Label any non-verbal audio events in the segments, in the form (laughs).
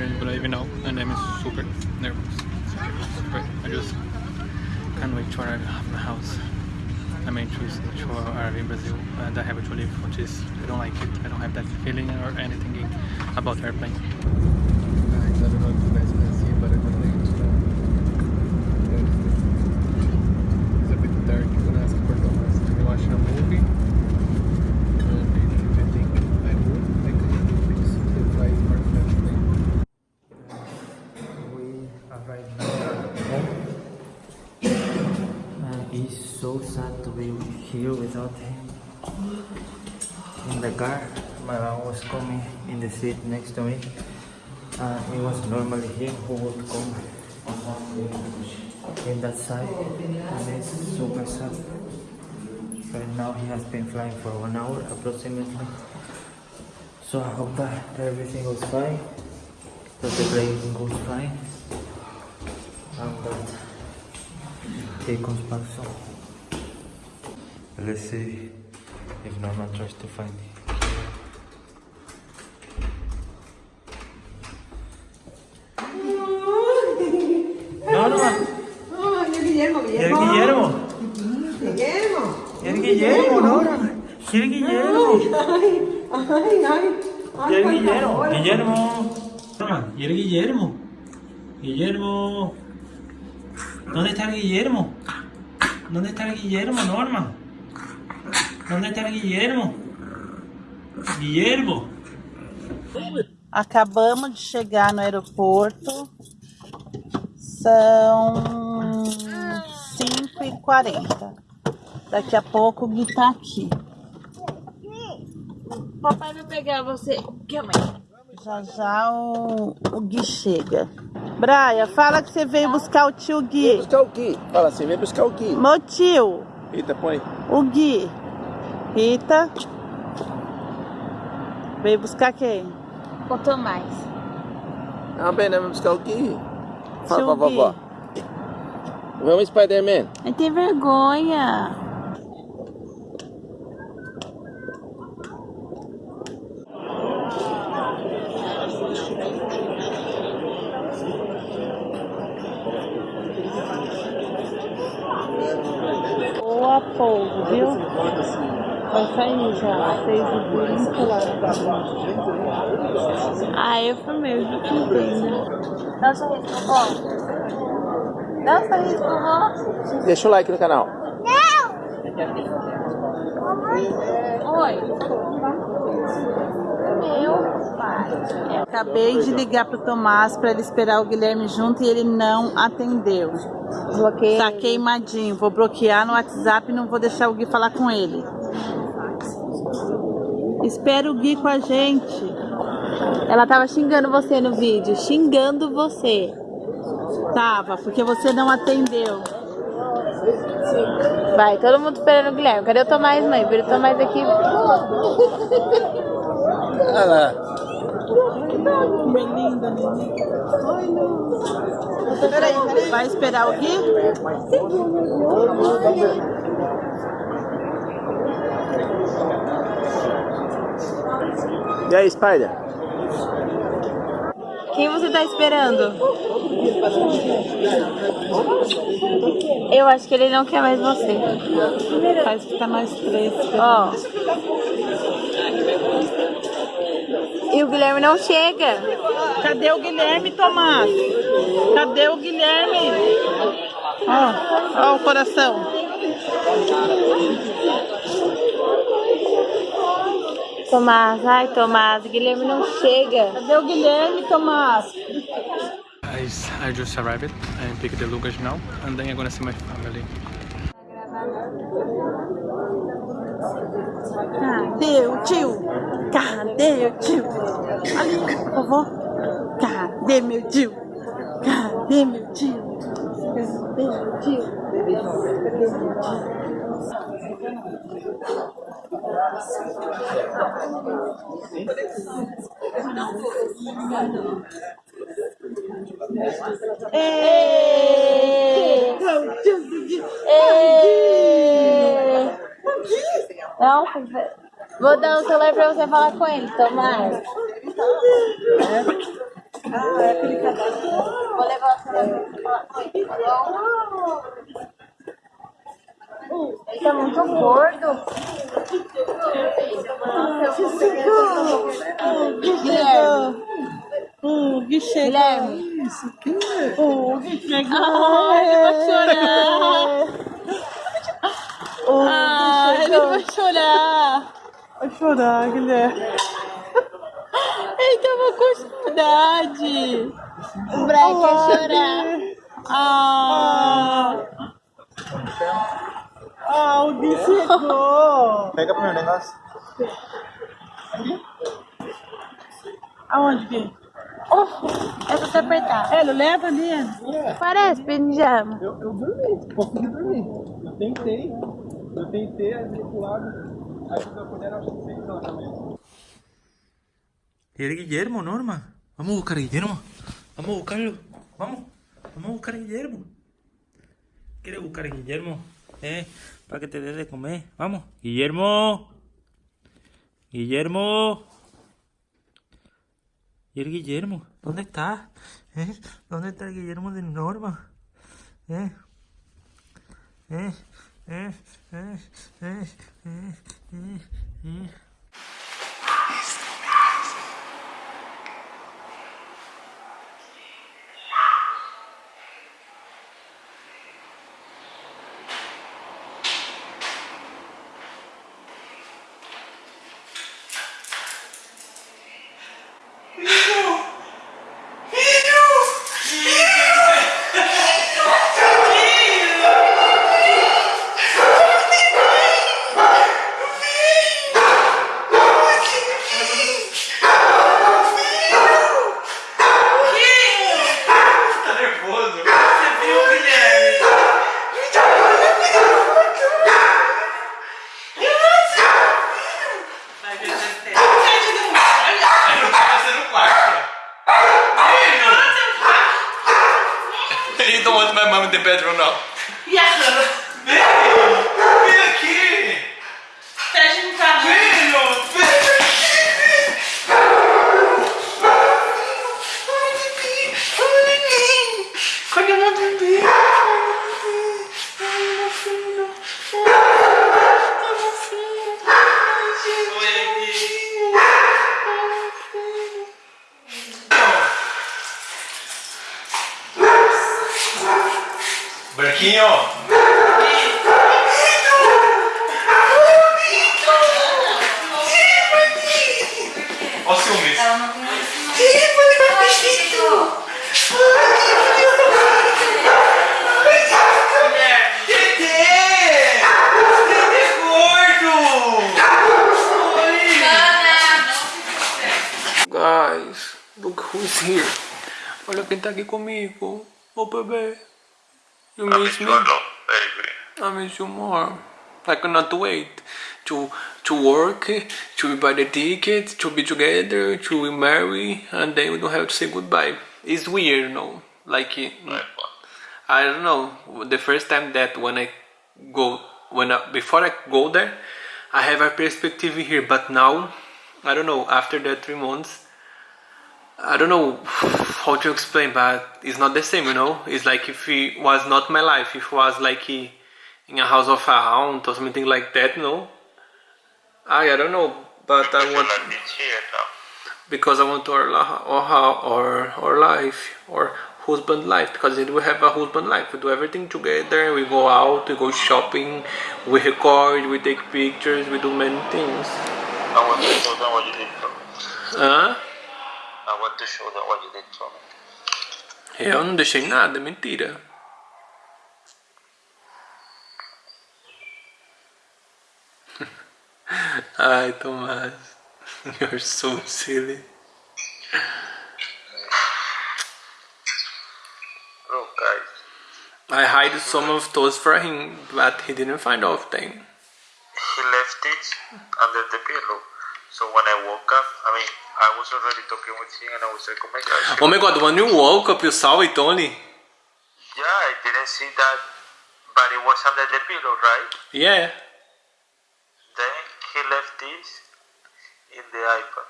the airplane will leave now and I'm super nervous. I just can't wait to arrive at my house. I mean choose to arrive in Brazil and I have to leave which is I don't like it. I don't have that feeling or anything about airplane. Guys, I don't know if you guys can see but I'm going to It's a bit dark, I'm gonna ask for Thomas to be watching a movie. And I think I would like to fix the flight perfectly. We arrived now at home. And it's so sad to be here without him. In the car, my mom was coming in the seat next to me. And it was normally him who would come in that side. And it's super sad. Right now he has been flying for one hour approximately. So I hope that everything goes fine that the plane goes fine and that he comes back soon. Let's see if Norman tries to find him. Norman! Oh, y el Guillermo, ¿Y el Guillermo? Guillermo. ¿Y el Guillermo, Norman? ¿Y el Guillermo? Ay, ay, ay. ¿Y el Guillermo? Guillermo. Norman, ¿y el Guillermo? Guillermo. ¿Dónde está el Guillermo? ¿Dónde está el Guillermo, Norman? ¿Dónde está el Guillermo? Guillermo. Acabamos de chegar no aeroporto. São 5h40. Daqui a pouco o Gui tá aqui. Papai vai pegar você. Calma aí. Já já o, o Gui chega. Braia, fala que você veio buscar o tio Gui. buscar o Gui. Fala assim, vem buscar o Gui. Meu tio, Eita, põe. o Gui. Rita. Veio buscar quem? O Tomás. Ah, bem, né? Vamos buscar o Gui. Fala pra vovó. Vamos, Spider-Man. Não tem vergonha. Já, e vinte lá. Ah, eu fui mesmo que entenda. Dá um sorriso pro vó. Dá um sorriso pro vó. Deixa o like no canal. Oi. Meu pai. Acabei de ligar pro Tomás para ele esperar o Guilherme junto e ele não atendeu. Bloqueei. Tá queimadinho. Vou bloquear no WhatsApp e não vou deixar o Gui falar com ele. Espera o Gui com a gente. Ela tava xingando você no vídeo. Xingando você. Tava, porque você não atendeu. Vai, todo mundo esperando o Guilherme. Cadê o Tomás, mãe? Vira o Tomás aqui. Olha lá. Belinda, neném. Peraí, peraí. Vai esperar o Gui? E aí, Spider? Quem você tá esperando? Eu acho que ele não quer mais você. Faz ficar nós três. Ó. E o Guilherme não chega. Cadê o Guilherme, Tomás? Cadê o Guilherme? Ó, ó o coração. Tomás, ai Tomás, Guilherme não chega. Cadê o Guilherme, Tomás? Guys, I just arrived and picked the luggage now and then I'm gonna see my family. Cadê o tio? Cadê o tio? Ali, vovó. Cadê meu tio? Cadê meu tio? Cadê meu tio? Cadê meu tio? Não, vou dar o celular pra você falar com ele, Tomás. aquele cadastro. Vou levar você lá pra Ele tá muito gordo. Guilherme. O Gui chegou. Guilherme. O Gui chegou. Ah, ele vai chorar. O Ah, ele vai chorar. Vai chorar, Guilherme. Ele tava com saudade. O Brian quer chorar. Ah. Ah, o Gui chegou. Pega pro meu negócio. Aonde, Gui? Oh, é pra você apertar. Ele leva ali. Parece pijama. Eu, eu dormi, consegui dormir. Eu tentei, eu tentei ali pro lado. Aí eu acordei era 6 horas. ¿Y el Guillermo, Norma? Vamos a buscar a Guillermo. Vamos a buscarlo. Vamos. Vamos a buscar a Guillermo. ¿Quieres buscar a Guillermo? Eh, para que te dé de comer. Vamos. Guillermo. Guillermo. ¿Y el Guillermo? ¿Dónde está? ¿Eh? ¿Dónde está el Guillermo de Norma? ¿Eh? ¿Eh? The bedroom now. E a who's here. Olha quem tá aqui comigo. Ô oh, bebê. You miss me? I miss you more. I cannot wait to to work, to buy the ticket, to be together, to be married, and then we don't have to say goodbye. It's weird, no? Like, eh, I don't know. The first time that when I go, when I, before I go there, I have a perspective here, but now, I don't know. After that three months, I don't know how to explain, but it's not the same, you know. It's like if it was not my life, if it was like in a house of a hound or something like that, no. I I don't know, but I want because I want our la- our hou- our our life or husband life because we have a husband life. We do everything together. We go out, we go shopping, we record, we take pictures, we do many things. I want to show them what you did for me. Hã? I want to show them what you did for me. Eu não deixei nada, mentira. (laughs) Ai, Tomás. (laughs) You're so silly. I hide some of those for him, but he didn't find of them. he left it under the pillow. So when I woke up, I mean, I was already talking with him and I was like, oh my gosh. Oh my god, when you woke up, you saw it only? Yeah, I didn't see that, but it was under the pillow, right? Yeah. Then he left this in the iPad.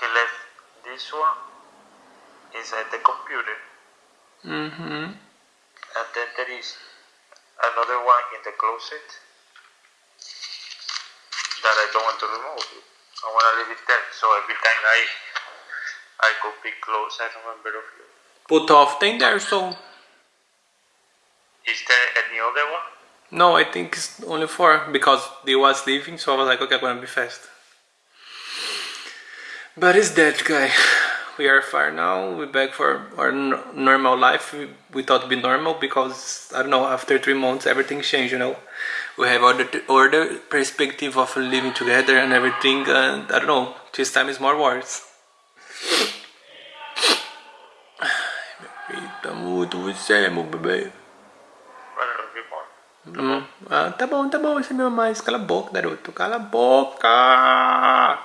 He left this this one inside the computer, Mm-hmm. and then there is another one in the closet that I don't want to remove. I want to leave it there, so every time I I go pick clothes, I remember of you. Put off in there, so Is there any other one? no, I think it's only four because they was leaving, so I was like, okay, I'm gonna be fast. But it's that guy. We are far now. We're back for our n- normal life. We, we thought it'd be normal because I don't know. After three months, everything changed. You know, we have other other perspective of living together and everything. And I don't know. This time is more worse. Eita, muito você, meu bebê. But I love you more. Hum. Ah, tá bom, tá bom, você me ama mais. Cala a boca, garoto. Cala a boca!